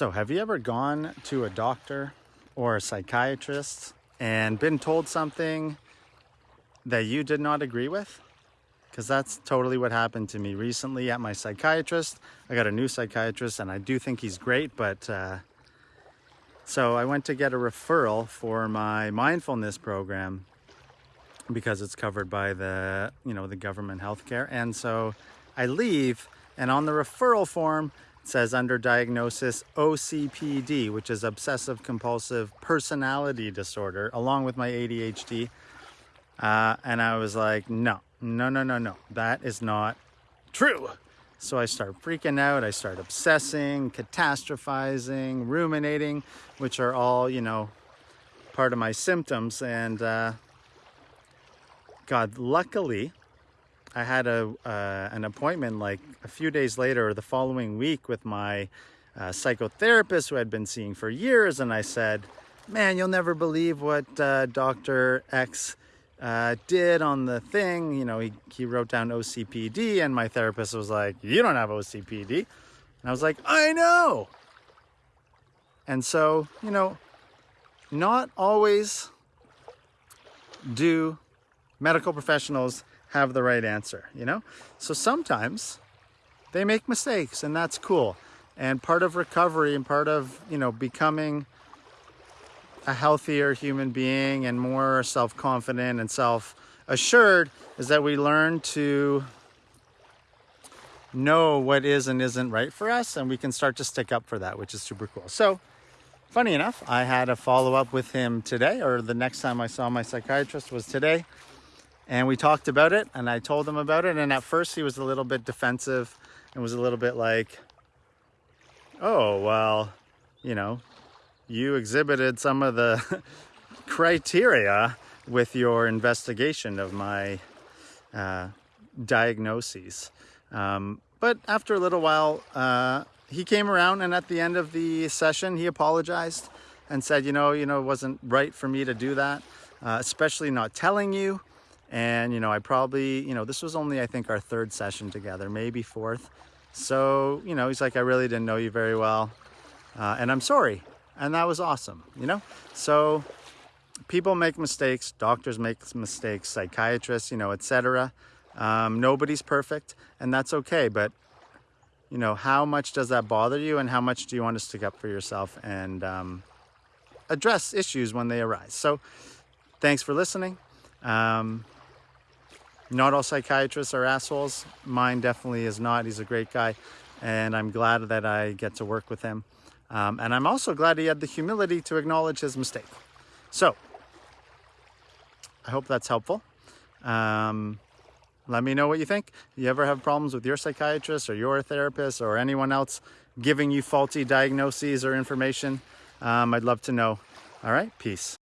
So, have you ever gone to a doctor or a psychiatrist and been told something that you did not agree with? Because that's totally what happened to me recently at my psychiatrist. I got a new psychiatrist and I do think he's great, but uh, so I went to get a referral for my mindfulness program because it's covered by the, you know, the government healthcare. And so I leave and on the referral form, says under diagnosis OCPD, which is obsessive compulsive personality disorder, along with my ADHD. Uh, and I was like, no, no, no, no, no, that is not true. So I start freaking out. I start obsessing, catastrophizing, ruminating, which are all, you know, part of my symptoms. And uh, God, luckily, I had a uh, an appointment like a few days later or the following week with my uh, psychotherapist who I'd been seeing for years, and I said, "Man, you'll never believe what uh, Doctor X." Uh, did on the thing, you know, he, he wrote down OCPD, and my therapist was like, You don't have OCPD. And I was like, I know. And so, you know, not always do medical professionals have the right answer, you know? So sometimes they make mistakes and that's cool. And part of recovery and part of, you know, becoming a healthier human being and more self-confident and self-assured is that we learn to know what is and isn't right for us and we can start to stick up for that, which is super cool. So funny enough, I had a follow-up with him today or the next time I saw my psychiatrist was today and we talked about it and I told him about it and at first he was a little bit defensive. And was a little bit like oh well you know you exhibited some of the criteria with your investigation of my uh, diagnoses. Um, but after a little while uh, he came around and at the end of the session he apologized and said you know you know it wasn't right for me to do that uh, especially not telling you and, you know, I probably, you know, this was only, I think, our third session together, maybe fourth. So, you know, he's like, I really didn't know you very well. Uh, and I'm sorry. And that was awesome, you know? So people make mistakes, doctors make mistakes, psychiatrists, you know, etc. Um, nobody's perfect, and that's okay. But, you know, how much does that bother you, and how much do you want to stick up for yourself and um, address issues when they arise? So, thanks for listening. Um, not all psychiatrists are assholes. Mine definitely is not. He's a great guy. And I'm glad that I get to work with him. Um, and I'm also glad he had the humility to acknowledge his mistake. So, I hope that's helpful. Um, let me know what you think. You ever have problems with your psychiatrist or your therapist or anyone else giving you faulty diagnoses or information? Um, I'd love to know. All right, peace.